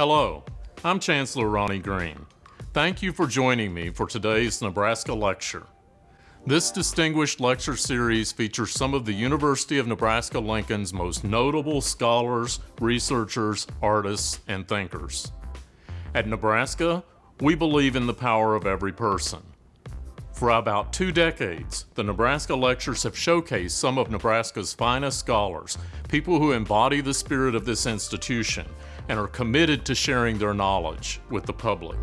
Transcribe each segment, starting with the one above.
Hello, I'm Chancellor Ronnie Green. Thank you for joining me for today's Nebraska Lecture. This distinguished lecture series features some of the University of Nebraska-Lincoln's most notable scholars, researchers, artists, and thinkers. At Nebraska, we believe in the power of every person. For about two decades, the Nebraska Lectures have showcased some of Nebraska's finest scholars, people who embody the spirit of this institution and are committed to sharing their knowledge with the public.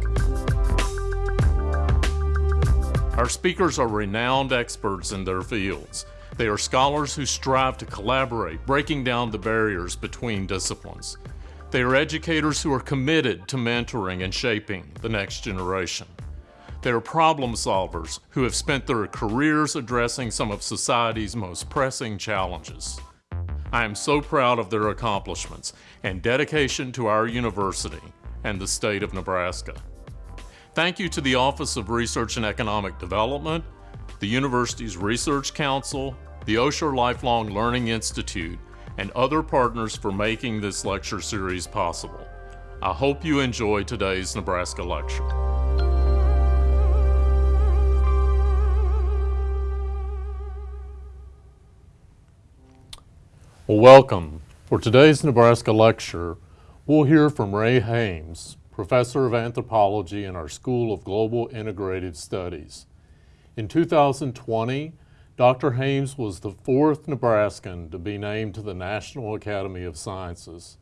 Our speakers are renowned experts in their fields. They are scholars who strive to collaborate, breaking down the barriers between disciplines. They are educators who are committed to mentoring and shaping the next generation. They are problem solvers who have spent their careers addressing some of society's most pressing challenges. I am so proud of their accomplishments and dedication to our university and the state of Nebraska. Thank you to the Office of Research and Economic Development, the university's Research Council, the Osher Lifelong Learning Institute, and other partners for making this lecture series possible. I hope you enjoy today's Nebraska lecture. Well, welcome. For today's Nebraska lecture, we'll hear from Ray Hames, professor of anthropology in our School of Global Integrated Studies. In 2020, Dr. Hames was the fourth Nebraskan to be named to the National Academy of Sciences.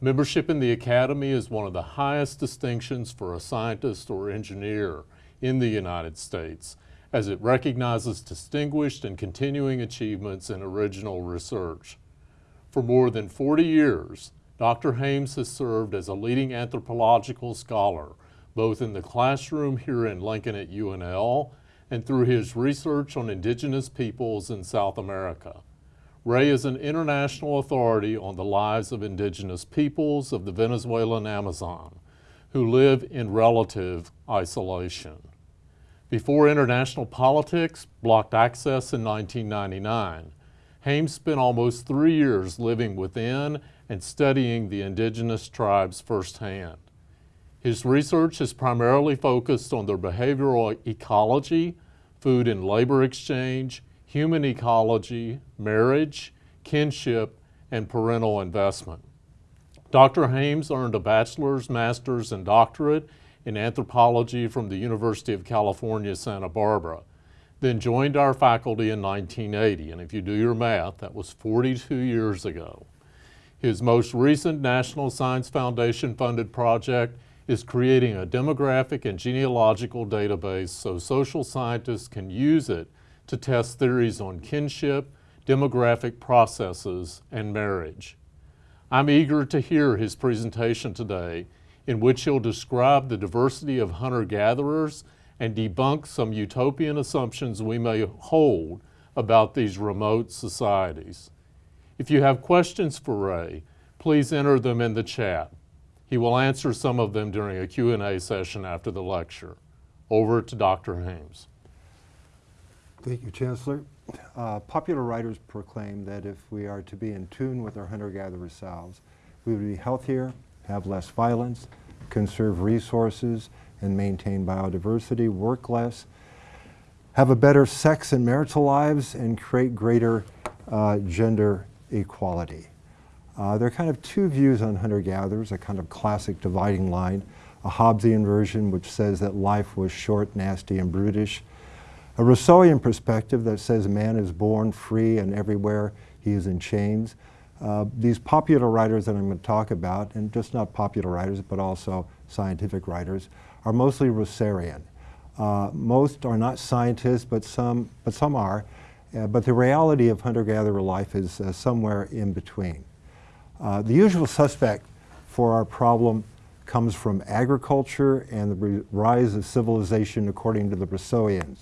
Membership in the Academy is one of the highest distinctions for a scientist or engineer in the United States, as it recognizes distinguished and continuing achievements in original research. For more than 40 years, Dr. Hames has served as a leading anthropological scholar, both in the classroom here in Lincoln at UNL and through his research on indigenous peoples in South America. Ray is an international authority on the lives of indigenous peoples of the Venezuelan Amazon who live in relative isolation. Before international politics blocked access in 1999, Hames spent almost three years living within and studying the indigenous tribes firsthand. His research is primarily focused on their behavioral ecology, food and labor exchange, human ecology, marriage, kinship, and parental investment. Dr. Hames earned a bachelor's, master's, and doctorate in anthropology from the University of California, Santa Barbara, then joined our faculty in 1980, and if you do your math, that was 42 years ago. His most recent National Science Foundation funded project is creating a demographic and genealogical database so social scientists can use it to test theories on kinship, demographic processes, and marriage. I'm eager to hear his presentation today in which he'll describe the diversity of hunter-gatherers and debunk some utopian assumptions we may hold about these remote societies. If you have questions for Ray, please enter them in the chat. He will answer some of them during a Q&A session after the lecture. Over to Dr. Hames. Thank you, Chancellor. Uh, popular writers proclaim that if we are to be in tune with our hunter-gatherer selves, we would be healthier, have less violence, conserve resources, and maintain biodiversity, work less, have a better sex and marital lives, and create greater uh, gender equality. Uh, there are kind of two views on hunter-gatherers, a kind of classic dividing line, a Hobbesian version which says that life was short, nasty, and brutish, a Rousseauian perspective that says man is born free and everywhere he is in chains. Uh, these popular writers that I'm going to talk about, and just not popular writers, but also scientific writers, are mostly Rousseauian. Uh, most are not scientists, but some, but some are. Uh, but the reality of hunter-gatherer life is uh, somewhere in between. Uh, the usual suspect for our problem comes from agriculture and the rise of civilization according to the Rousseauians.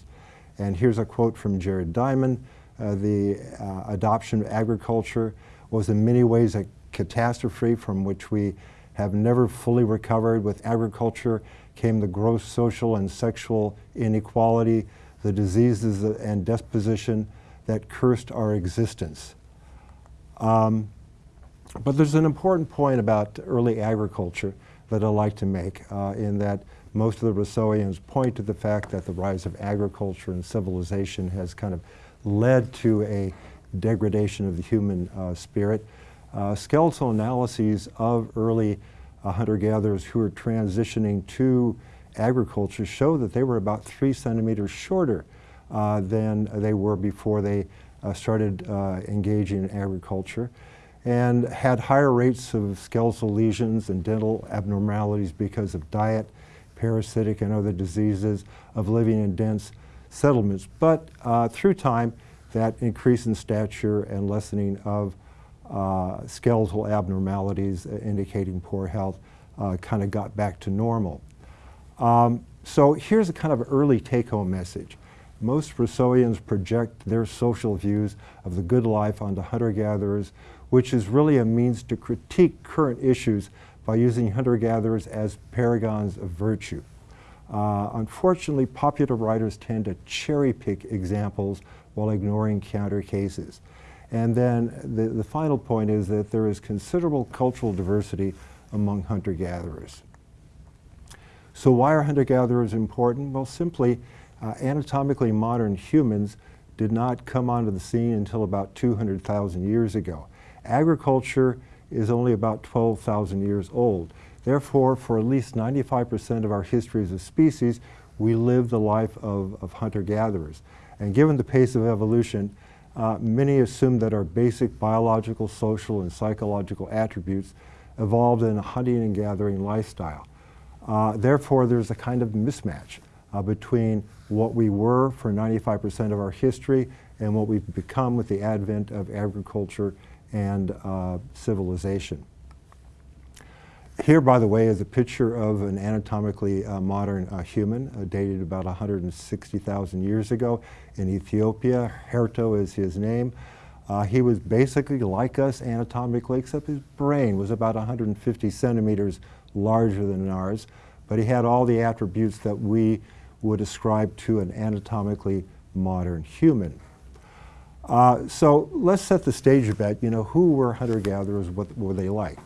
And here's a quote from Jared Diamond. Uh, the uh, adoption of agriculture was in many ways a catastrophe from which we have never fully recovered. With agriculture came the gross social and sexual inequality, the diseases and disposition that cursed our existence. Um, but there's an important point about early agriculture that I like to make uh, in that most of the Rousseauians point to the fact that the rise of agriculture and civilization has kind of led to a degradation of the human uh, spirit. Uh, skeletal analyses of early uh, hunter-gatherers who were transitioning to agriculture show that they were about three centimeters shorter uh, than they were before they uh, started uh, engaging in agriculture and had higher rates of skeletal lesions and dental abnormalities because of diet, parasitic and other diseases, of living in dense settlements. But uh, through time, that increase in stature and lessening of uh, skeletal abnormalities indicating poor health uh, kind of got back to normal. Um, so here's a kind of early take-home message. Most Rousseauians project their social views of the good life onto hunter-gatherers, which is really a means to critique current issues by using hunter-gatherers as paragons of virtue. Uh, unfortunately, popular writers tend to cherry-pick examples while ignoring counter cases. And then the, the final point is that there is considerable cultural diversity among hunter-gatherers. So why are hunter-gatherers important? Well, simply, uh, anatomically modern humans did not come onto the scene until about 200,000 years ago. Agriculture is only about 12,000 years old. Therefore, for at least 95% of our history as a species, we live the life of, of hunter-gatherers. And given the pace of evolution, uh, many assume that our basic biological, social, and psychological attributes evolved in a hunting and gathering lifestyle. Uh, therefore, there's a kind of mismatch uh, between what we were for 95% of our history and what we've become with the advent of agriculture and uh, civilization. Here, by the way, is a picture of an anatomically uh, modern uh, human, uh, dated about 160,000 years ago in Ethiopia. Herto is his name. Uh, he was basically like us anatomically, except his brain was about 150 centimeters larger than ours, but he had all the attributes that we would ascribe to an anatomically modern human. Uh, so let's set the stage a bit. You know, who were hunter-gatherers? What were they like?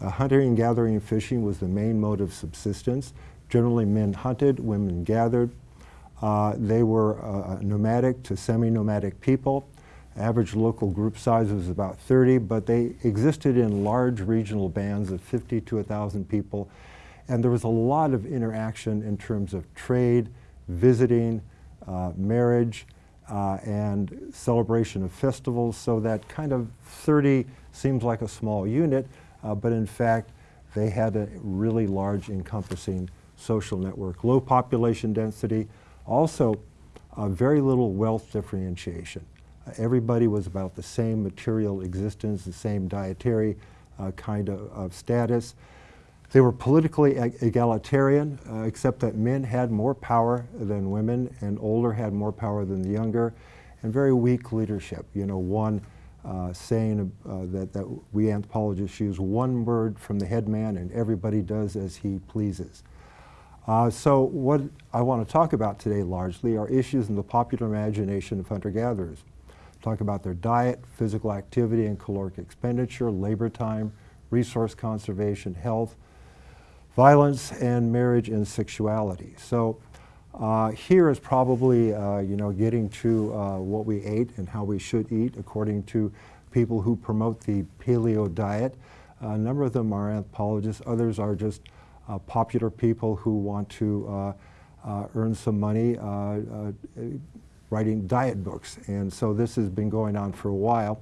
Uh, hunting gathering and fishing was the main mode of subsistence. Generally, men hunted, women gathered. Uh, they were uh, nomadic to semi-nomadic people. Average local group size was about 30, but they existed in large regional bands of 50 to 1,000 people. And there was a lot of interaction in terms of trade, visiting, uh, marriage, uh, and celebration of festivals. So that kind of 30 seems like a small unit, uh, but in fact, they had a really large encompassing social network. Low population density, also uh, very little wealth differentiation. Uh, everybody was about the same material existence, the same dietary uh, kind of, of, status. They were politically egalitarian, uh, except that men had more power than women and older had more power than the younger, and very weak leadership. You know, one uh, saying uh, that, that we anthropologists use one word from the head man and everybody does as he pleases. Uh, so what I want to talk about today largely are issues in the popular imagination of hunter-gatherers talk about their diet, physical activity and caloric expenditure, labor time, resource conservation, health, violence, and marriage and sexuality. So uh, here is probably, uh, you know, getting to uh, what we ate and how we should eat according to people who promote the paleo diet. a number of them are anthropologists, others are just uh, popular people who want to uh, uh, earn some money writing diet books. And so this has been going on for a while.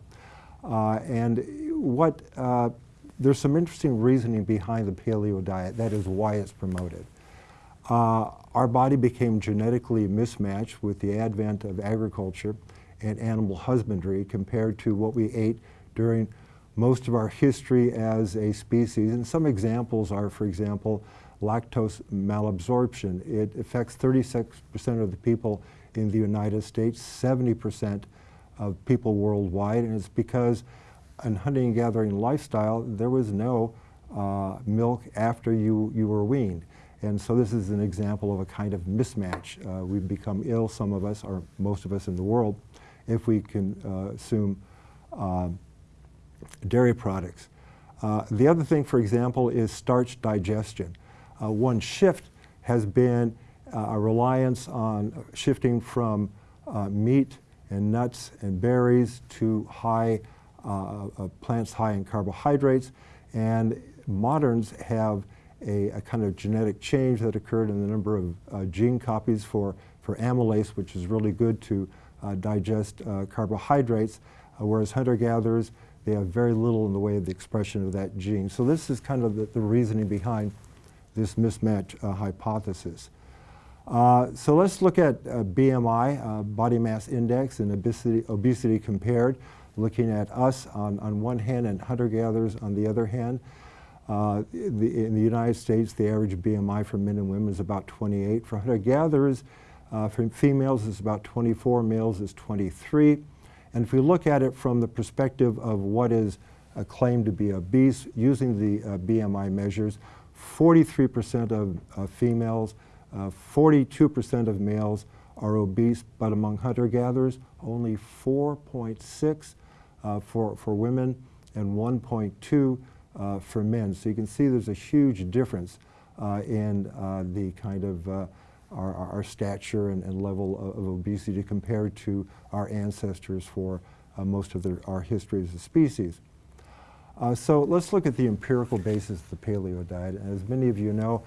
Uh, and what, uh, there's some interesting reasoning behind the paleo diet. That is why it's promoted. Our body became genetically mismatched with the advent of agriculture and animal husbandry compared to what we ate during most of our history as a species. And some examples are, for example, lactose malabsorption. It affects 36% of the people in the United States, 70% of people worldwide, and it's because in hunting and gathering lifestyle, there was no uh, milk after you, you were weaned. And so this is an example of a kind of mismatch. Uh, we become ill, some of us, or most of us in the world, if we consume uh, dairy products. Uh, the other thing, for example, is starch digestion. Uh, one shift has been uh, a reliance on shifting from uh, meat and nuts and berries to high uh, uh, plants high in carbohydrates. And moderns have a, a, kind of genetic change that occurred in the number of uh, gene copies for, for amylase, which is really good to uh, digest uh, carbohydrates, uh, whereas hunter-gatherers, they have very little in the way of the expression of that gene. So this is kind of the, the reasoning behind this mismatch uh, hypothesis. Uh, so let's look at BMI, body mass index, and obesity, obesity compared, looking at us on, on one hand and hunter-gatherers on the other hand. Uh, the, in the United States, the average BMI for men and women is about 28. For hunter-gatherers, uh, for females it's about 24, males is 23. And if we look at it from the perspective of what is uh, claimed to be obese, using the uh, BMI measures, 43% of uh, females, 42% of males are obese, but among hunter-gatherers, only 4.6 uh, for, for women and 1.2 uh, for men. So you can see there's a huge difference uh, in uh, the kind of uh, our, our, stature and, and level of, of, obesity compared to our ancestors for uh, most of our history as a species. so let's look at the empirical basis of the paleo diet. As many of you know,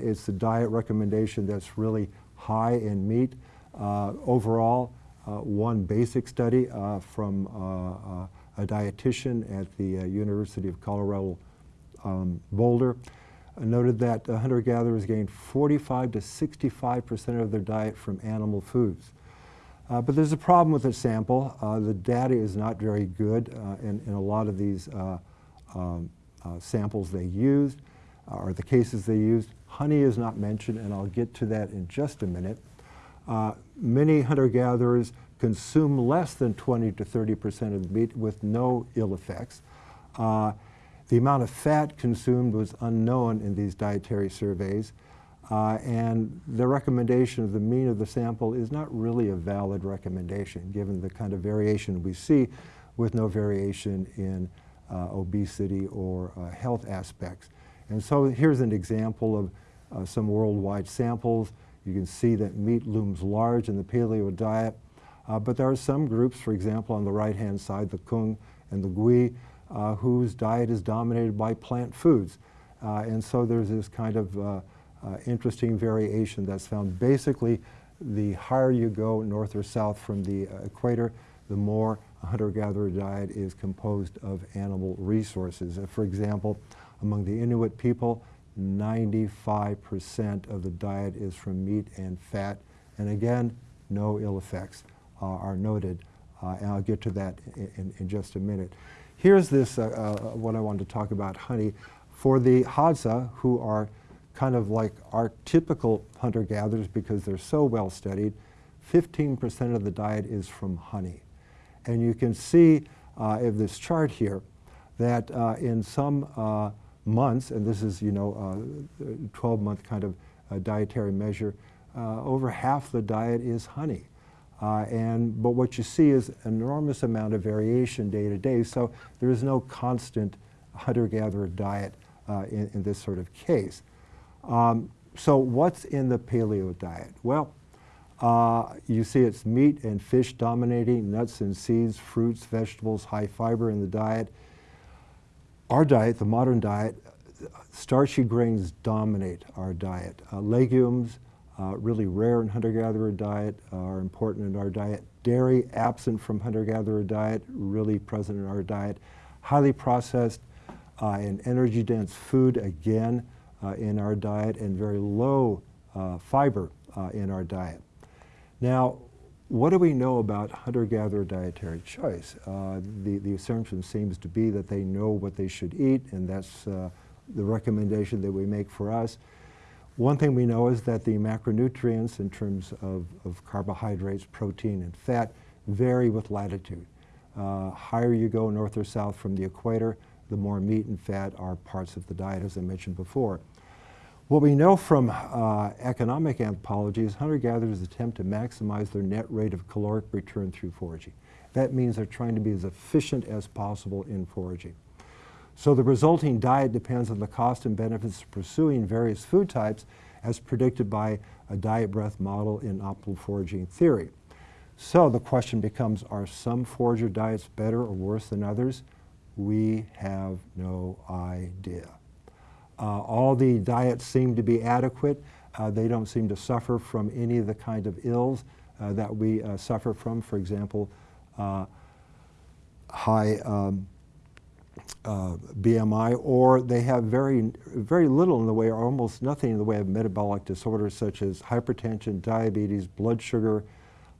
it's a diet recommendation that's really high in meat. overall, one basic study from a dietitian at the uh, University of Colorado um, Boulder, uh, noted that uh, hunter-gatherers gained 45 to 65 percent of their diet from animal foods. Uh, but there's a problem with the sample. Uh, the data is not very good uh, in, in, a lot of these um, samples they used, or the cases they used. Honey is not mentioned, and I'll get to that in just a minute. many hunter-gatherers consume less than 20 to 30 percent of the meat with no ill effects. Uh, the amount of fat consumed was unknown in these dietary surveys, uh, and the recommendation of the mean of the sample is not really a valid recommendation given the kind of variation we see with no variation in uh, obesity or uh, health aspects. And so here's an example of uh, some worldwide samples. You can see that meat looms large in the paleo diet. Uh, but there are some groups, for example, on the right-hand side, the Kung and the Gui, uh, whose diet is dominated by plant foods. Uh, and so there's this kind of uh, uh, interesting variation that's found. Basically, the higher you go north or south from the uh, equator, the more a hunter-gatherer diet is composed of animal resources. for example, among the Inuit people, 95% of the diet is from meat and fat. And again, no ill effects. Uh, are noted, uh, and I'll get to that in, in just a minute. Here's this, uh, what I wanted to talk about, honey. For the Hadza, who are kind of like our typical hunter-gatherers because they're so well studied, 15% of the diet is from honey. And you can see uh, in this chart here that uh, in some uh, months, and this is, you know, 12-month kind of dietary measure, over half the diet is honey. Uh, and, but what you see is an enormous amount of variation day to day, so there is no constant hunter-gatherer diet uh, in, in, this sort of case. Um, so what's in the paleo diet? Well, uh, you see it's meat and fish dominating, nuts and seeds, fruits, vegetables, high fiber in the diet. Our diet, the modern diet, starchy grains dominate our diet. Uh, legumes, uh, really rare in hunter-gatherer diet, uh, are important in our diet. Dairy, absent from hunter-gatherer diet, really present in our diet. Highly processed uh, and energy-dense food, again, uh, in our diet, and very low uh, fiber uh, in our diet. Now, what do we know about hunter-gatherer dietary choice? the, the assumption seems to be that they know what they should eat, and that's the recommendation that we make for us. One thing we know is that the macronutrients in terms of, of carbohydrates, protein, and fat vary with latitude. Uh, higher you go north or south from the equator, the more meat and fat are parts of the diet, as I mentioned before. What we know from uh, economic anthropology is hunter-gatherers attempt to maximize their net rate of caloric return through foraging. That means they're trying to be as efficient as possible in foraging. So the resulting diet depends on the cost and benefits of pursuing various food types as predicted by a diet breadth model in optimal foraging theory. So the question becomes, are some forager diets better or worse than others? We have no idea. Uh, all the diets seem to be adequate. Uh, they don't seem to suffer from any of the kind of ills uh, that we uh, suffer from. For example, uh, high um, uh, BMI, or they have very, very little in the way, or almost nothing in the way of metabolic disorders such as hypertension, diabetes, blood sugar,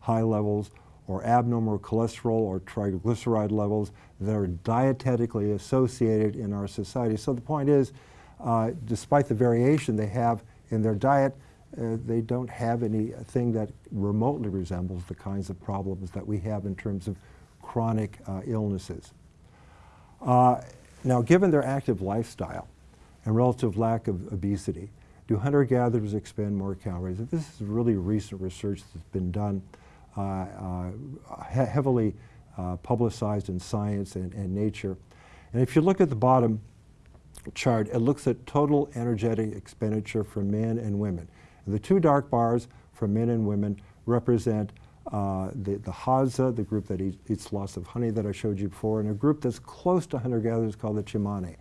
high levels, or abnormal cholesterol or triglyceride levels that are dietetically associated in our society. So the point is, uh, despite the variation they have in their diet, uh, they don't have anything that remotely resembles the kinds of problems that we have in terms of chronic uh, illnesses. Uh, now, given their active lifestyle and relative lack of obesity, do hunter-gatherers expend more calories? This is really recent research that's been done, uh, uh, he heavily uh, publicized in Science and, and Nature. And if you look at the bottom chart, it looks at total energetic expenditure for men and women. And the two dark bars for men and women represent uh, the, the Hadza, the group that eats, lots of honey that I showed you before, and a group that's close to hunter-gatherers called the Tsimane.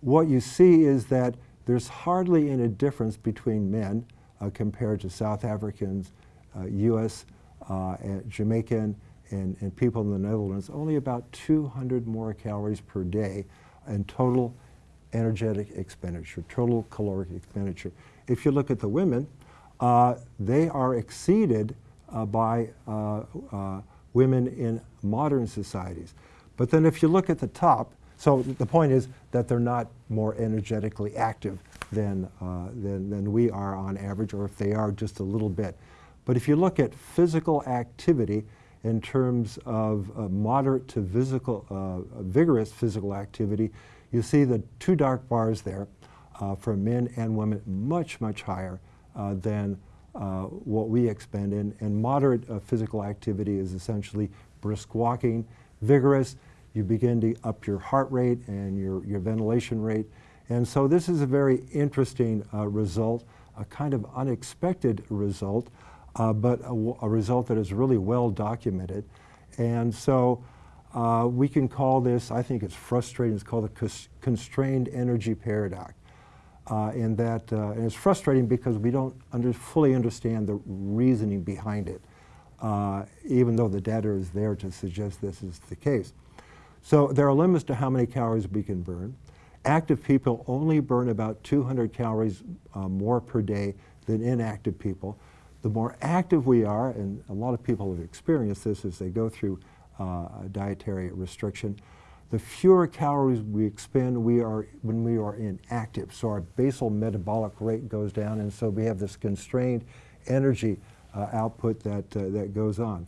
What you see is that there's hardly any difference between men uh, compared to South Africans, uh, U.S., uh, and Jamaican, and, and people in the Netherlands, only about 200 more calories per day in total energetic expenditure, total caloric expenditure. If you look at the women, uh, they are exceeded by uh, uh, women in modern societies. But then if you look at the top, so the point is that they're not more energetically active than, uh, than, than we are on average, or if they are, just a little bit. But if you look at physical activity in terms of uh, moderate to physical, uh, vigorous physical activity, you see the two dark bars there for men and women much, much higher than uh, what we expend in. And moderate uh, physical activity is essentially brisk walking, vigorous. You begin to up your heart rate and your, your ventilation rate. And so this is a very interesting uh, result, a kind of unexpected result, uh, but a, a, result that is really well documented. And so uh, we can call this, I think it's frustrating, it's called the constrained energy paradox uh, and that uh, and it's frustrating because we don't under, fully understand the reasoning behind it, uh, even though the data is there to suggest this is the case. So there are limits to how many calories we can burn. Active people only burn about 200 calories uh, more per day than inactive people. The more active we are, and a lot of people have experienced this as they go through uh, dietary restriction, the fewer calories we expend we are, when we are inactive. So our basal metabolic rate goes down, and so we have this constrained energy uh, output that, uh, that goes on.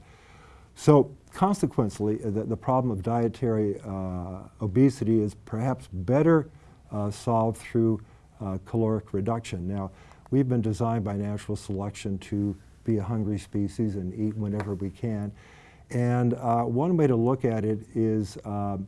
So consequently, uh, the, the problem of dietary uh, obesity is perhaps better uh, solved through uh, caloric reduction. Now, we've been designed by natural selection to be a hungry species and eat whenever we can. And one way to look at it is um,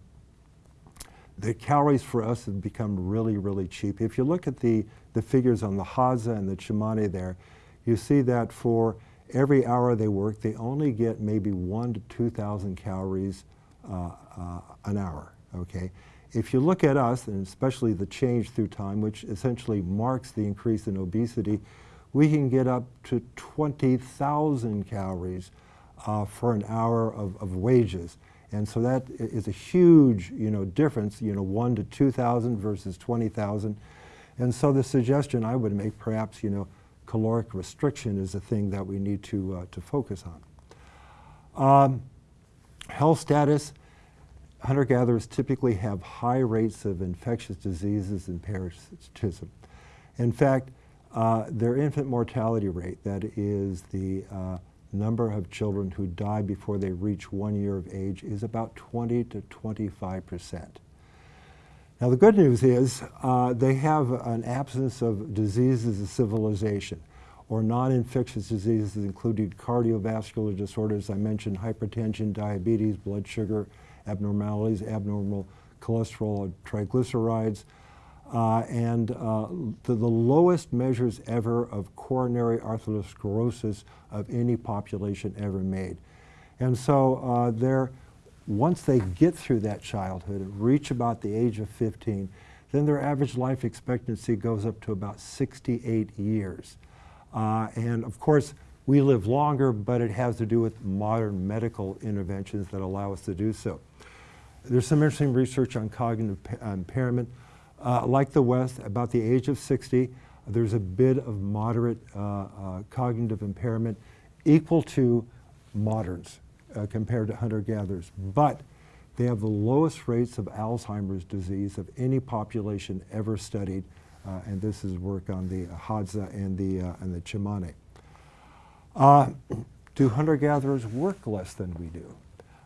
the calories for us have become really, really cheap. If you look at the, the figures on the Hadza and the Tsimane there, you see that for every hour they work, they only get maybe one to 2,000 calories uh, uh, an hour, okay? If you look at us, and especially the change through time, which essentially marks the increase in obesity, we can get up to 20,000 calories uh, for an hour of, of wages. And so that is a huge, you know, difference, you know, one to 2,000 versus 20,000. And so the suggestion I would make, perhaps, you know, caloric restriction is a thing that we need to, uh, to focus on. Um, health status, hunter-gatherers typically have high rates of infectious diseases and parasitism. In fact, uh, their infant mortality rate, that is the uh, number of children who die before they reach one year of age is about 20 to 25 percent. Now the good news is uh, they have an absence of diseases of civilization or non-infectious diseases including cardiovascular disorders. I mentioned hypertension, diabetes, blood sugar abnormalities, abnormal cholesterol, triglycerides, uh, and uh, the, the lowest measures ever of coronary arteriosclerosis of any population ever made. And so uh, they're, once they get through that childhood and reach about the age of 15, then their average life expectancy goes up to about 68 years. Uh, and of course, we live longer, but it has to do with modern medical interventions that allow us to do so. There's some interesting research on cognitive pa- impairment. Uh, like the West, about the age of 60, there's a bit of moderate uh, uh, cognitive impairment equal to moderns uh, compared to hunter-gatherers. But they have the lowest rates of Alzheimer's disease of any population ever studied, uh, and this is work on the Hadza and the, uh, and the Tsimane. Uh, do hunter-gatherers work less than we do?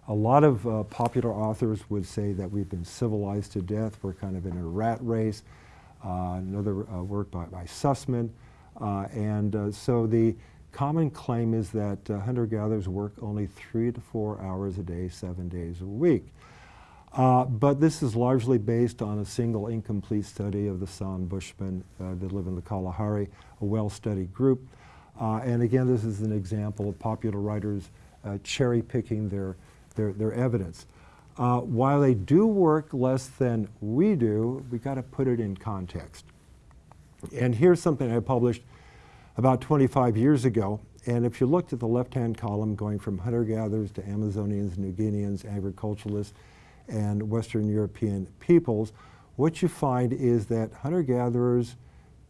A lot of uh, popular authors would say that we've been civilized to death. We're kind of in a rat race. Uh, another uh, work by, by Suzman. Uh, and uh, so the common claim is that uh, hunter-gatherers work only three to four hours a day, seven days a week. But this is largely based on a single incomplete study of the San Bushmen that live in the Kalahari, a well-studied group. And again, this is an example of popular writers cherry-picking their, their, their evidence. Uh, while they do work less than we do, we got to put it in context. And here's something I published about 25 years ago. And if you looked at the left-hand column going from hunter-gatherers to Amazonians, New Guineans, agriculturalists, and Western European peoples, what you find is that hunter-gatherers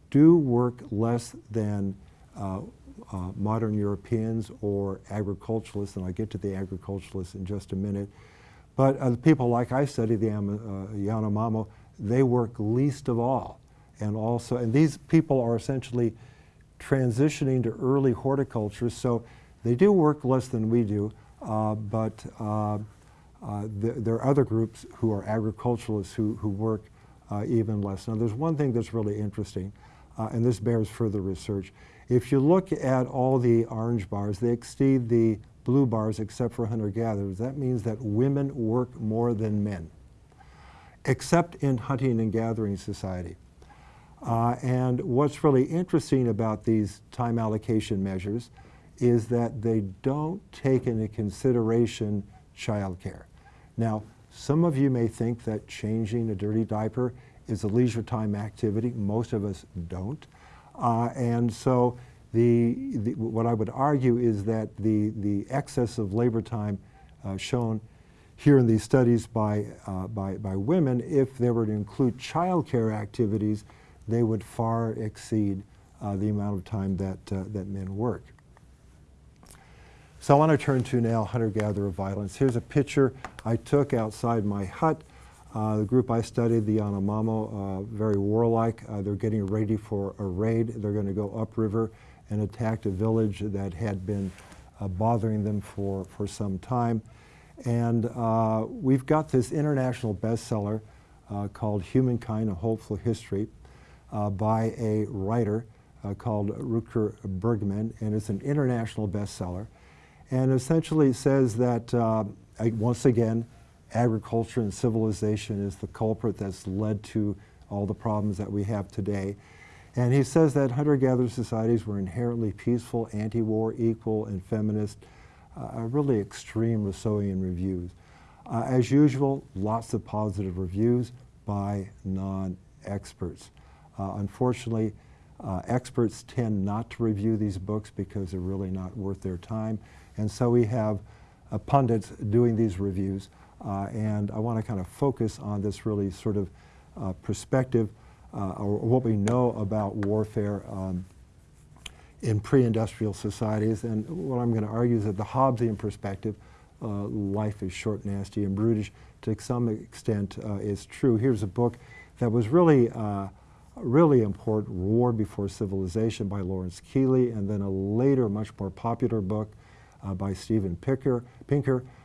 do work less than uh, uh, modern Europeans or agriculturalists, and I'll get to the agriculturalists in just a minute. But uh, the people like I study, the uh, Yanomamo, they work least of all. And also, and these people are essentially transitioning to early horticulture, so they do work less than we do, uh, but uh, uh, th there are other groups who are agriculturalists who, who work uh, even less. Now, there's one thing that's really interesting, uh, and this bears further research. If you look at all the orange bars, they exceed the blue bars except for hunter-gatherers. That means that women work more than men, except in hunting and gathering society. Uh, and what's really interesting about these time allocation measures is that they don't take into consideration childcare. Now, some of you may think that changing a dirty diaper is a leisure time activity. Most of us don't. Uh, and so the, the, what I would argue is that the, the excess of labor time uh, shown here in these studies by, uh, by, by women, if they were to include childcare activities, they would far exceed uh, the amount of time that, uh, that men work. So I want to turn to now hunter-gatherer violence. Here's a picture I took outside my hut. Uh, the group I studied, the Yanomamo, uh, very warlike. Uh, they're getting ready for a raid. They're going to go upriver and attack a village that had been uh, bothering them for, for some time. And uh, we've got this international bestseller uh, called Humankind, A Hopeful History by a writer called Rutger Bregman, and it's an international bestseller and essentially says that, once again, agriculture and civilization is the culprit that's led to all the problems that we have today. And he says that hunter-gatherer societies were inherently peaceful, anti-war, equal, and feminist, uh, really extreme Rousseauian reviews. Uh, as usual, lots of positive reviews by non-experts. Uh, unfortunately, uh, experts tend not to review these books because they're really not worth their time. And so we have uh, pundits doing these reviews. Uh, and I want to kind of focus on this really sort of uh, perspective uh, or what we know about warfare um, in pre-industrial societies. And what I'm going to argue is that the Hobbesian perspective, uh, life is short, nasty, and brutish, to some extent uh, is true. Here's a book that was really really important, War Before Civilization by Lawrence Keeley, and then a later, much more popular book uh, by Steven Pinker, Pinker uh,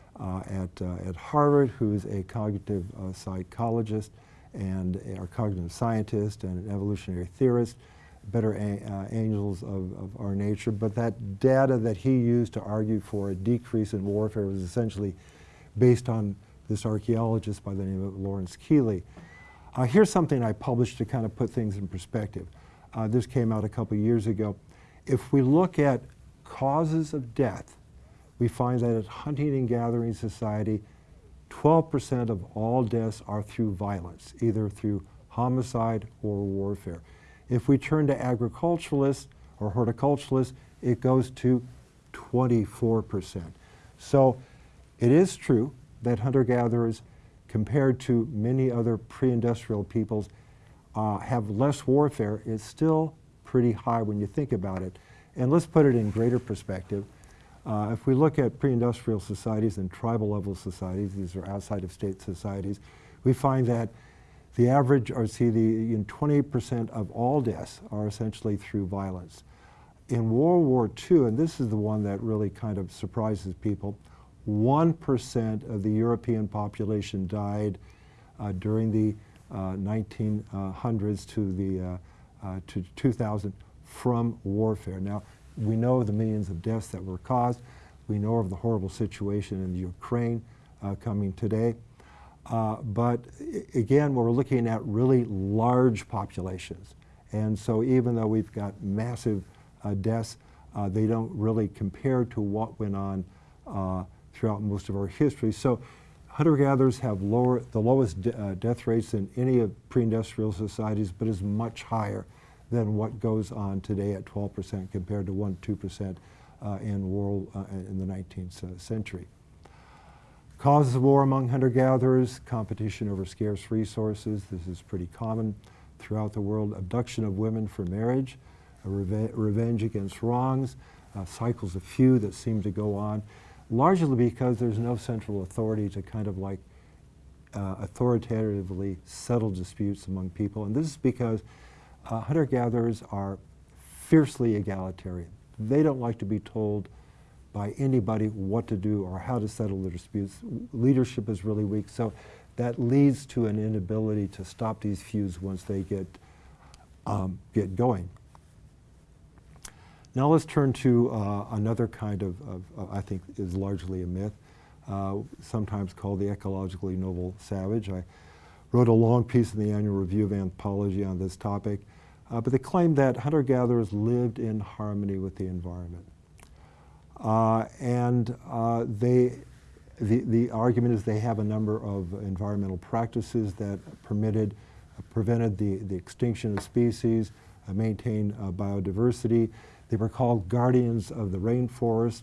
at, uh, at Harvard, who's a cognitive uh, psychologist and a cognitive scientist and an evolutionary theorist, better uh, angels of, of our nature. But that data that he used to argue for a decrease in warfare was essentially based on this archaeologist by the name of Lawrence Keeley. Uh, here's something I published to kind of put things in perspective. Uh, this came out a couple years ago. If we look at causes of death, we find that at hunting and gathering society, 12% of all deaths are through violence, either through homicide or warfare. If we turn to agriculturalists or horticulturalists, it goes to 24%. So it is true that hunter-gatherers, compared to many other pre-industrial peoples, uh, have less warfare. It's still pretty high when you think about it. And let's put it in greater perspective. Uh, if we look at pre-industrial societies and tribal level societies, these are outside of state societies, we find that the average, or see, the know, 28% of all deaths are essentially through violence. In World War II, and this is the one that really kind of surprises people, 1% of the European population died uh, during the uh, 1900s to the uh, uh, to 2000 from warfare. Now, we know of the millions of deaths that were caused. We know of the horrible situation in Ukraine uh, coming today. Uh, but again, we're looking at really large populations. And so even though we've got massive uh, deaths, uh, they don't really compare to what went on uh, throughout most of our history. So hunter-gatherers have lower, the lowest de- uh, death rates than any of pre-industrial societies, but is much higher than what goes on today at 12% compared to 1 2% uh, in world uh, in the 19th uh, century. Causes of war among hunter-gatherers, competition over scarce resources. This is pretty common throughout the world. Abduction of women for marriage, reve- revenge against wrongs, uh, cycles of feud that seem to go on, largely because there's no central authority to kind of like uh, authoritatively settle disputes among people. And this is because uh, hunter-gatherers are fiercely egalitarian. They don't like to be told by anybody what to do or how to settle their disputes. Leadership is really weak, so that leads to an inability to stop these feuds once they get, um, get going. Now let's turn to uh, another kind of, of uh, I think is largely a myth, uh, sometimes called the ecologically noble savage. I wrote a long piece in the Annual Review of Anthropology on this topic, uh, but they claim that hunter-gatherers lived in harmony with the environment. Uh, and uh, they, the, the argument is they have a number of environmental practices that permitted, uh, prevented the, the extinction of species, uh, maintained uh, biodiversity. They were called guardians of the rainforest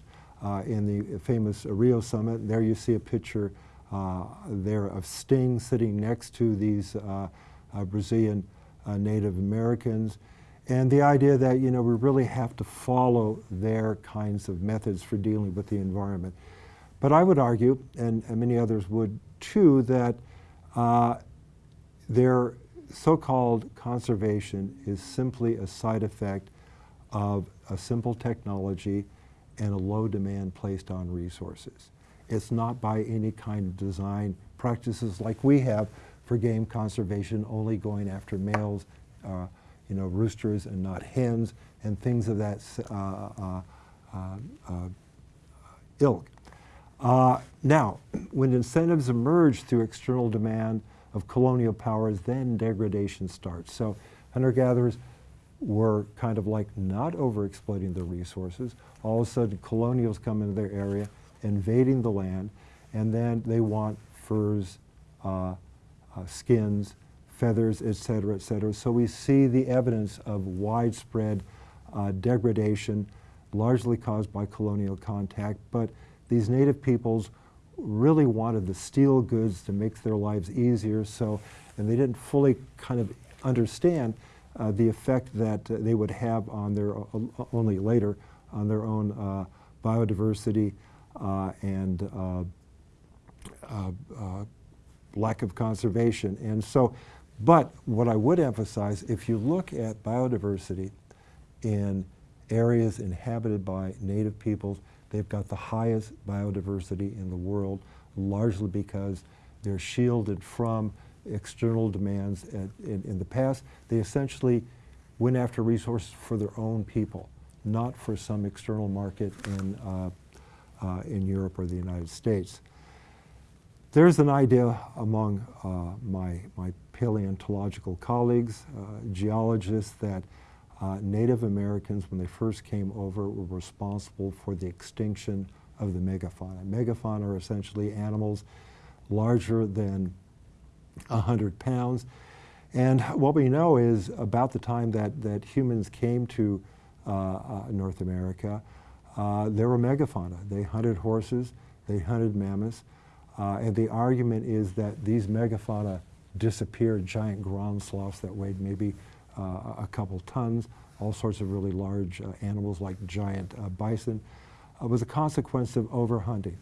in the famous Rio Summit. There you see a picture there of Sting sitting next to these Brazilian uh, Native Americans. And the idea that, you know, we really have to follow their kinds of methods for dealing with the environment. But I would argue, and, and many others would too, that uh, their so-called conservation is simply a side effect of a simple technology and a low demand placed on resources. It's not by any kind of design practices like we have for game conservation, only going after males, uh, you know, roosters and not hens, and things of that uh, uh, uh, ilk. Now, when incentives emerge through external demand of colonial powers, then degradation starts. So hunter-gatherers were kind of like not overexploiting the resources. All of a sudden, colonials come into their area, invading the land, and then they want furs, uh, uh, skins, feathers, et cetera, et cetera. So we see the evidence of widespread uh, degradation, largely caused by colonial contact. But these native peoples really wanted the steel goods to make their lives easier. So, and they didn't fully kind of understand uh, the effect that uh, they would have on their only later on their own uh, biodiversity uh, and uh, lack of conservation. And so, but what I would emphasize, if you look at biodiversity in areas inhabited by native peoples, they've got the highest biodiversity in the world, largely because they're shielded from external demands. At, in, in the past, they essentially went after resources for their own people, not for some external market in, uh, uh, in Europe or the United States. There's an idea among uh, my, my paleontological colleagues, uh, geologists, that uh, Native Americans, when they first came over, were responsible for the extinction of the megafauna. Megafauna are essentially animals larger than 100 pounds. And what we know is about the time that, that humans came to uh, uh, North America, uh, there were megafauna. They hunted horses, they hunted mammoths, uh, and the argument is that these megafauna disappeared, giant ground sloths that weighed maybe uh, a couple tons, all sorts of really large uh, animals like giant bison, was a consequence of overhunting.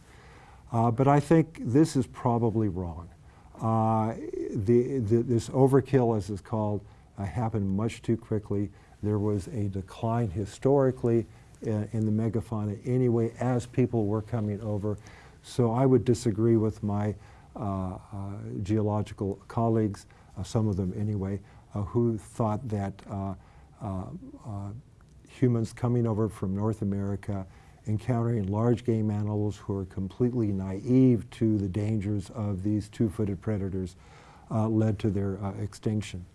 but I think this is probably wrong. Uh, the, the, this overkill, as it's called, uh, happened much too quickly. There was a decline historically in, in, the megafauna anyway as people were coming over. So I would disagree with my uh, uh geological colleagues, uh, some of them anyway, who thought that humans coming over from North America encountering large game animals who are completely naive to the dangers of these two-footed predators uh, led to their uh, extinction.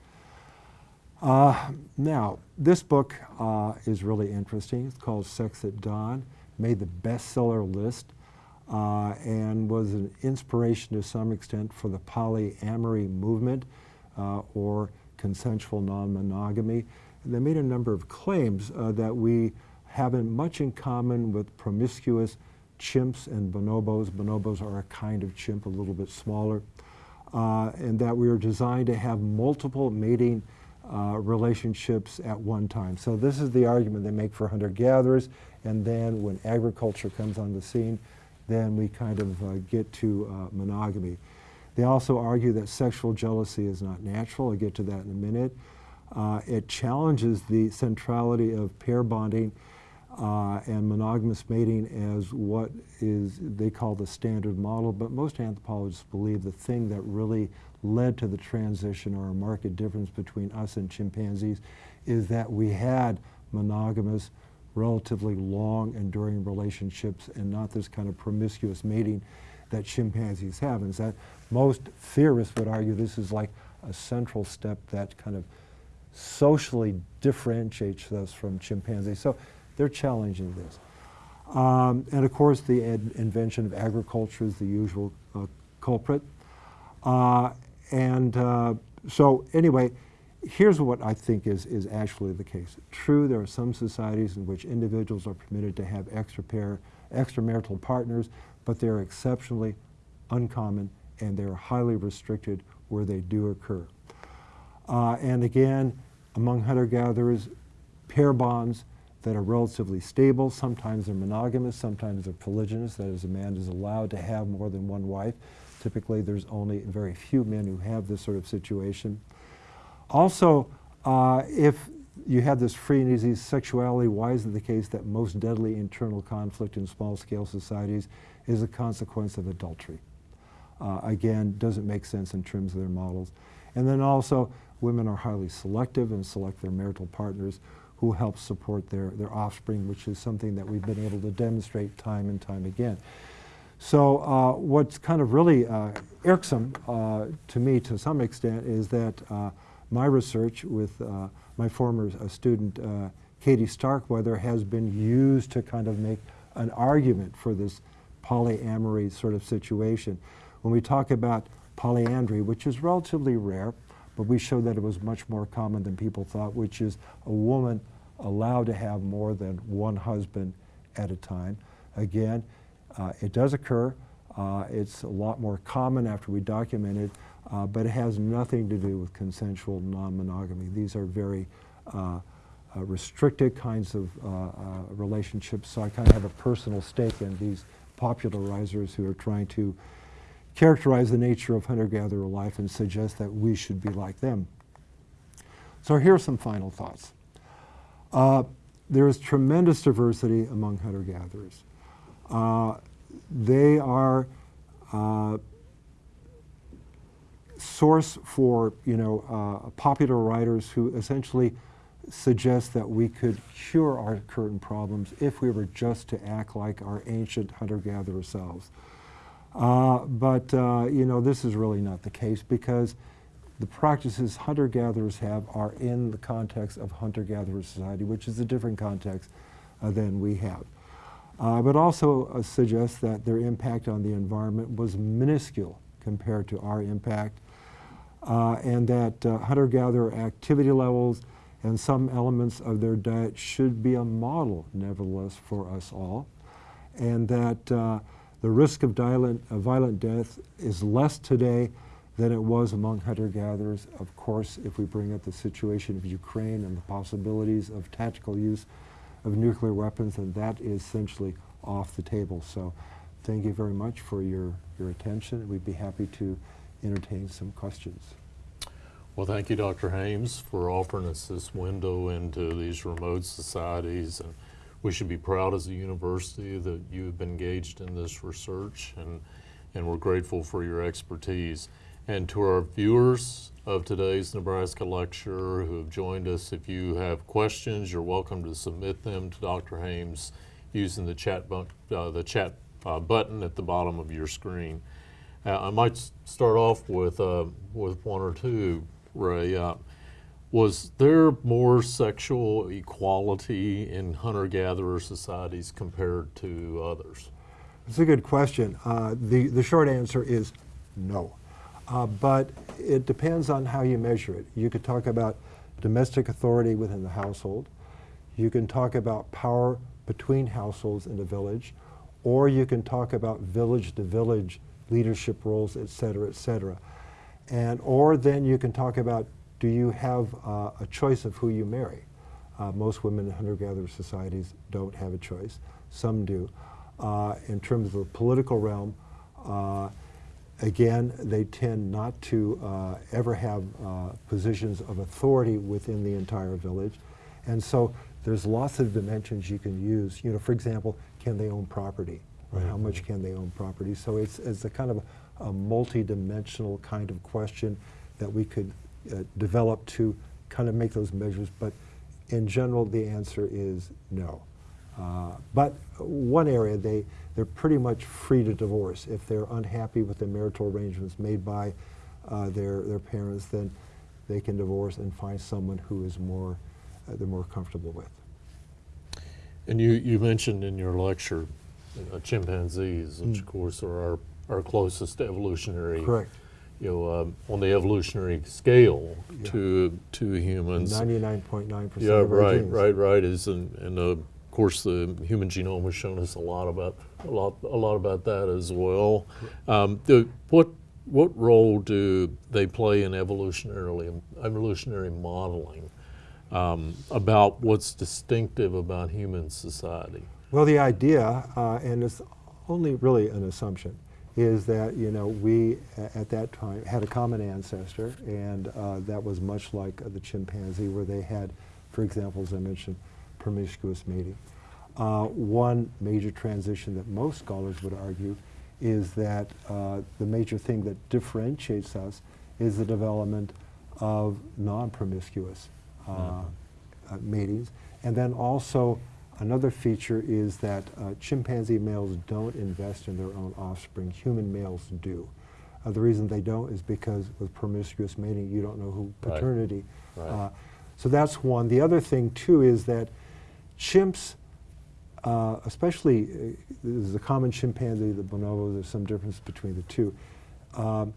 Uh, now, this book is really interesting. It's called Sex at Dawn, made the bestseller list, uh, and was an inspiration to some extent for the polyamory movement uh, or consensual non-monogamy. They made a number of claims that we having much in common with promiscuous chimps and bonobos. Bonobos are a kind of chimp, a little bit smaller, uh, and that we are designed to have multiple mating uh, relationships at one time. So this is the argument they make for hunter-gatherers, and then when agriculture comes on the scene, then we kind of uh, get to uh, monogamy. They also argue that sexual jealousy is not natural. I'll get to that in a minute. Uh, it challenges the centrality of pair bonding uh, and monogamous mating as what is they call the standard model, but most anthropologists believe the thing that really led to the transition or a marked difference between us and chimpanzees is that we had monogamous, relatively long enduring relationships and not this kind of promiscuous mating that chimpanzees have. And that most theorists would argue this is like a central step that kind of socially differentiates us from chimpanzees. So they're challenging this. Um, and of course, the invention of agriculture is the usual uh, culprit. Uh, and uh, so anyway, here's what I think is, is actually the case. True, there are some societies in which individuals are permitted to have extra pair, extramarital partners, but they're exceptionally uncommon and they're highly restricted where they do occur. Uh, and again, among hunter-gatherers, pair bonds that are relatively stable. Sometimes they're monogamous, sometimes they're polygynous, that is, a man is allowed to have more than one wife. Typically, there's only very few men who have this sort of situation. Also, uh, if you have this free and easy sexuality, why is it the case that most deadly internal conflict in small-scale societies is a consequence of adultery? Uh, again, doesn't make sense in terms of their models. And then also, women are highly selective and select their marital partners who help support their, their offspring, which is something that we've been able to demonstrate time and time again. So uh, what's kind of really uh, irksome uh, to me to some extent is that uh, my research with uh, my former uh, student Katie Starkweather has been used to kind of make an argument for this polyamory sort of situation. When we talk about polyandry, which is relatively rare, but we showed that it was much more common than people thought, which is a woman allowed to have more than one husband at a time. Again, uh, it does occur. Uh, it's a lot more common after we document it, uh, but it has nothing to do with consensual non-monogamy. These are very uh, uh, restricted kinds of uh, relationships, so I kind of have a personal stake in these popularizers who are trying to characterize the nature of hunter-gatherer life and suggest that we should be like them. So here are some final thoughts. Uh, there is tremendous diversity among hunter-gatherers. Uh, they are uh, source for you know uh, popular writers who essentially suggest that we could cure our current problems if we were just to act like our ancient hunter-gatherer selves. Uh, but, uh, you know, this is really not the case because the practices hunter-gatherers have are in the context of hunter-gatherer society, which is a different context uh, than we have. Uh, but also uh, suggests that their impact on the environment was minuscule compared to our impact, uh, and that uh, hunter-gatherer activity levels and some elements of their diet should be a model, nevertheless, for us all, and that uh, the risk of violent, violent death is less today than it was among hunter-gatherers. Of course, if we bring up the situation of Ukraine and the possibilities of tactical use of nuclear weapons, then that is essentially off the table. So thank you very much for your, your attention. We'd be happy to entertain some questions. Well, thank you, Dr. Hames, for offering us this window into these remote societies. And we should be proud as a university that you have been engaged in this research, and, and we're grateful for your expertise. And to our viewers of today's Nebraska lecture who have joined us, if you have questions, you're welcome to submit them to Dr. Hames using the chat, bu- uh, the chat uh, button at the bottom of your screen. Uh, I might start off with, uh, with one or two, Ray. Uh, was there more sexual equality in hunter-gatherer societies compared to others? It's a good question. Uh, the, the short answer is no. Uh, but it depends on how you measure it. You could talk about domestic authority within the household. You can talk about power between households in a village, or you can talk about village to village leadership roles, et cetera, et cetera. And, or then you can talk about do you have uh, a choice of who you marry? Uh, most women in hunter-gatherer societies don't have a choice. Some do. Uh, in terms of the political realm, uh, again, they tend not to uh, ever have uh, positions of authority within the entire village. And so there's lots of dimensions you can use. You know, for example, can they own property? Or how much can they own property? So it's, it's a kind of a, a multi-dimensional kind of question that we could uh, develop to kind of make those measures. But in general, the answer is no. Uh, but one area, they, they're pretty much free to divorce. If they're unhappy with the marital arrangements made by uh, their, their parents, then they can divorce and find someone who is more, uh, they're more comfortable with. And you, you mentioned in your lecture uh, chimpanzees, which of course are our, our closest evolutionary, Correct. you know, um, on the evolutionary scale Yeah. to to humans. 99.9% Yeah, of right, genes. right, right. Is and, and uh, of course the human genome has shown us a lot about a lot a lot about that as well. Um, the, what what role do they play in evolutionarily evolutionary modeling um, about what's distinctive about human society? Well, the idea, uh, and it's only really an assumption, is that you know we at that time had a common ancestor, and uh, that was much like uh, the chimpanzee, where they had, for example, as I mentioned, promiscuous mating. Uh, one major transition that most scholars would argue is that uh, the major thing that differentiates us is the development of non-promiscuous uh, uh, matings, and then also Another feature is that uh, chimpanzee males don't invest in their own offspring. Human males do. Uh, the reason they don't is because with promiscuous mating, you don't know who paternity. Right. Uh, so that's one. The other thing too is that chimps, uh, especially uh, this is a common chimpanzee, the bonobo. There's some difference between the two. Um,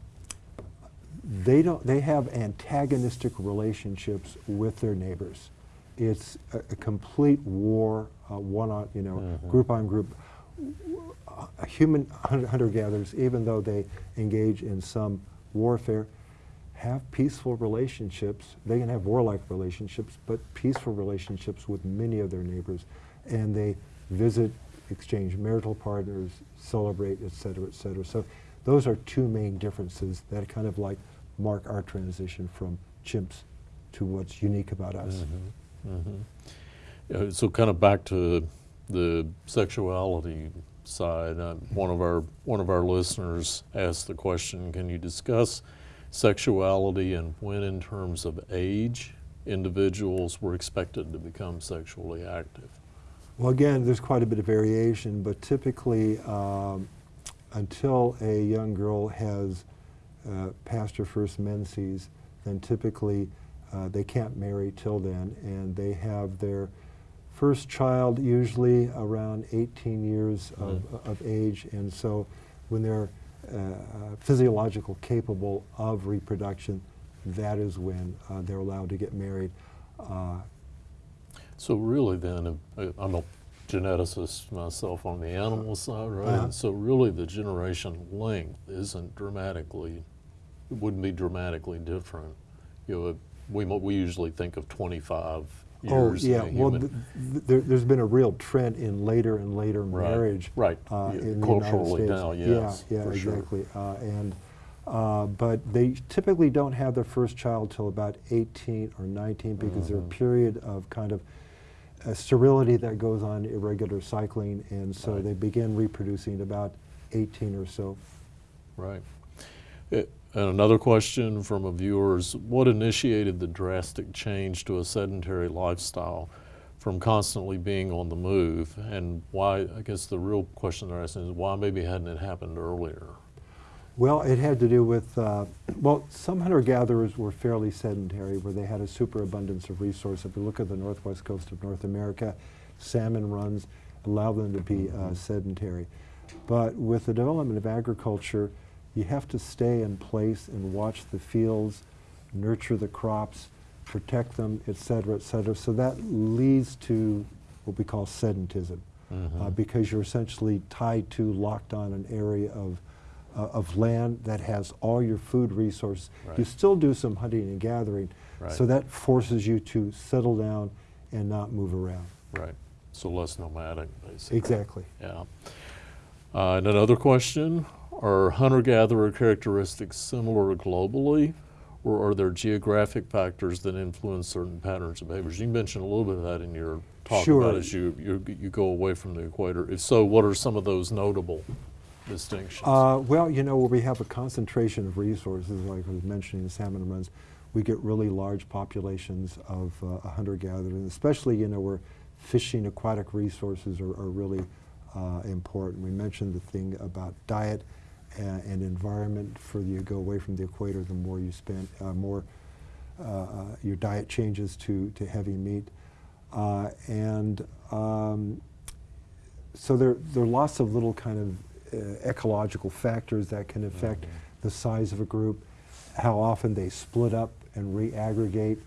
they don't. They have antagonistic relationships with their neighbors. It's a, a complete war, uh, one on you know, Mhm. group on group. Uh, human hunter gatherers, even though they engage in some warfare, have peaceful relationships. They can have warlike relationships, but peaceful relationships with many of their neighbors, and they visit, exchange marital partners, celebrate, et cetera, et cetera. So those are two main differences that kind of like mark our transition from chimps to what's unique about us. Uh, so kind of back to the sexuality side. Uh, one of our one of our listeners asked the question: Can you discuss sexuality and when, in terms of age, individuals were expected to become sexually active? Well, again, there's quite a bit of variation, but typically um, until a young girl has uh, passed her first menses, then typically uh, they can't marry till then, and they have their first child usually around 18 years of, of age, and so when they're uh, uh, physiological capable of reproduction, that is when uh, they're allowed to get married. Uh, So really then, uh, I'm a geneticist myself on the animal side, right? Uh-huh. So really the generation length isn't dramatically, it wouldn't be dramatically different. You know, we, we usually think of 25 years. Oh, yeah, well, th- th- there, there's been a real trend in later and later Right, marriage. right, uh, yeah, in the culturally United States. now, yes, Yeah, yeah, for sure. exactly. Uh, and, uh, but they typically don't have their first child till about 18 or 19 because there's a period of kind of uh, sterility that goes on, irregular cycling, and so Right. they begin reproducing about 18 or so. Right. Eh, And another question from a viewer is, what initiated the drastic change to a sedentary lifestyle from constantly being on the move? And why, I guess the real question they're asking is, why maybe hadn't it happened earlier? Well, it had to do with, uh, well, some hunter-gatherers were fairly sedentary, where they had a superabundance of resource. If you look at the northwest coast of North America, salmon runs allow them to be uh, sedentary. But with the development of agriculture, you have to stay in place and watch the fields, nurture the crops, protect them, et cetera, et cetera. So that leads to what we call sedentism, uh, Mhm. because you're essentially tied to, locked on an area of, uh, of land that has all your food resources. You still do some hunting and gathering, so that forces you to settle down and not move around. Right. So less nomadic, basically. Exactly. Yeah. Uh, and another question, are hunter-gatherer characteristics similar globally? Or are there geographic factors that influence certain patterns of behaviors? You mentioned a little bit of that in your talk Sure. about as you, you, you go away from the equator. If so, what are some of those notable distinctions? Uh, well, you know, where we have a concentration of resources, like I was mentioning, the salmon runs, we get really large populations of uh, hunter-gatherers, especially, you know, where fishing aquatic resources are, are really uh, important. We mentioned the thing about diet and, and environment. Further you go away from the equator, the more you spend, uh, more uh, uh, your diet changes to, to heavy meat. Uh, and um, so there, there are lots of little kind of uh, ecological factors that can affect Mhm. the size of a group, how often they split up and re-aggregate,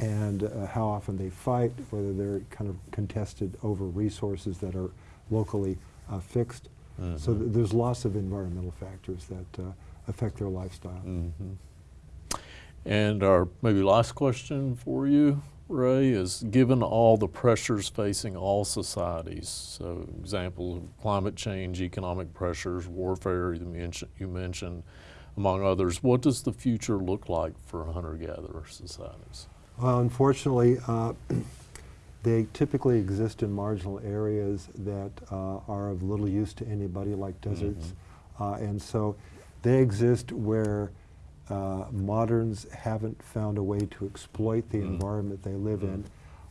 and uh, how often they fight, whether they're kind of contested over resources that are locally uh, fixed. So Mhm. th- there's lots of environmental factors that uh, affect their lifestyle. Mhm. And our maybe last question for you, Ray, is given all the pressures facing all societies, so example of climate change, economic pressures, warfare you mentioned, you mentioned, among others, what does the future look like for hunter-gatherer societies? Well, unfortunately, uh, they typically exist in marginal areas that uh, are of little use to anybody, like deserts. Uh, and so they exist where uh, moderns haven't found a way to exploit the Mm. environment they live Mm. in.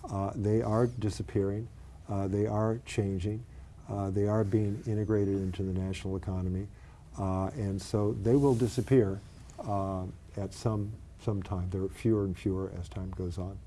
Uh, they are disappearing. Uh, they are changing. Uh, they are being integrated into the national economy. Uh, and so they will disappear uh, at some, some time. There are fewer and fewer as time goes on.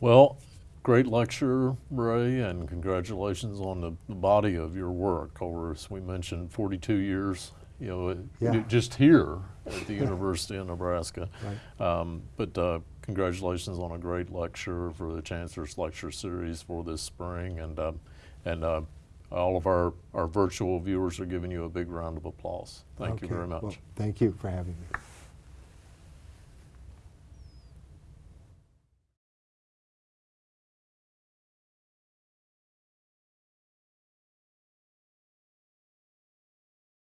Well, great lecture, Ray, and congratulations on the, the body of your work over, as we mentioned, 42 years, you know, Yeah. just here at the University of Nebraska. Right. Um, but uh, congratulations on a great lecture for the Chancellor's Lecture Series for this spring, and um, and uh, all of our, our virtual viewers are giving you a big round of applause. Thank you very much. Well, thank you for having me.